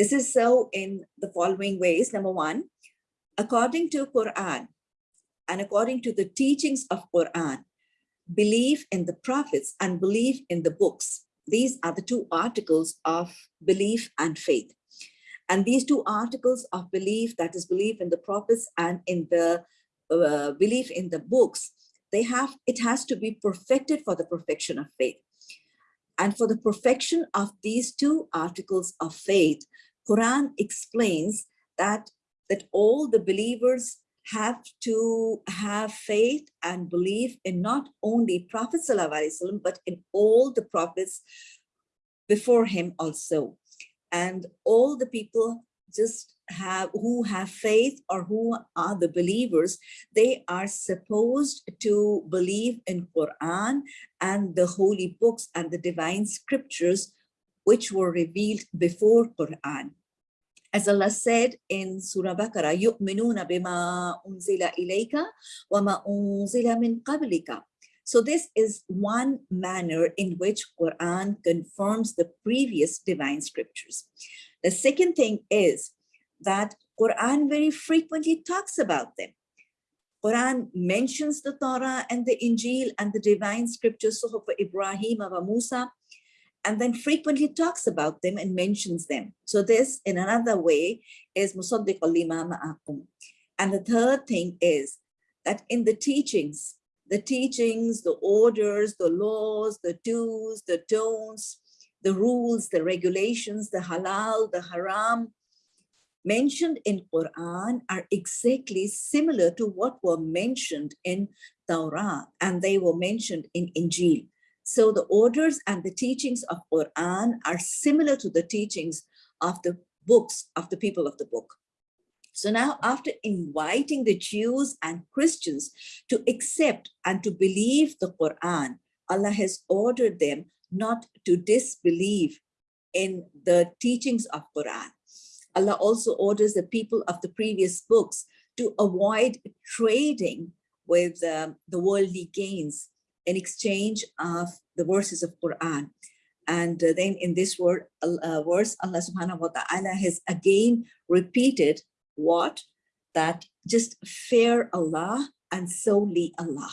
This is so in the following ways. Number one, according to Quran and according to the teachings of Quran, belief in the prophets and belief in the books. These are the two articles of belief and faith. And these two articles of belief, that is belief in the prophets and in the uh, belief in the books, they have, it has to be perfected for the perfection of faith. And for the perfection of these two articles of faith, Quran explains that, that all the believers have to have faith and belief in not only Prophet ﷺ, but in all the prophets before him also. And all the people just have who have faith or who are the believers, they are supposed to believe in Quran and the holy books and the divine scriptures which were revealed before Quran. As Allah said in Surah Baqarah, يُؤْمِنُونَ بِمَا أُنزِلَ إِلَيْكَ وَمَا أُنزِلَ مِنْ قَبْلِكَ so this is one manner in which Quran confirms the previous divine scriptures. The second thing is that Quran very frequently talks about them. Quran mentions the Torah and the Injil and the divine scriptures, of Ibrahim of Musa, and then frequently talks about them and mentions them. So this, in another way, is Musaddiq lima ma'akum. And the third thing is that in the teachings, the teachings, the orders, the laws, the do's, the don'ts, the rules, the regulations, the halal, the haram, mentioned in Quran are exactly similar to what were mentioned in Torah and they were mentioned in Injil. So the orders and the teachings of Quran are similar to the teachings of the books of the people of the book. So now after inviting the Jews and Christians to accept and to believe the Quran, Allah has ordered them not to disbelieve in the teachings of Quran. Allah also orders the people of the previous books to avoid trading with um, the worldly gains in exchange of the verses of Quran. And uh, then in this word, uh, verse, Allah subhanahu wa ta'ala has again repeated what? That just fear Allah and solely Allah.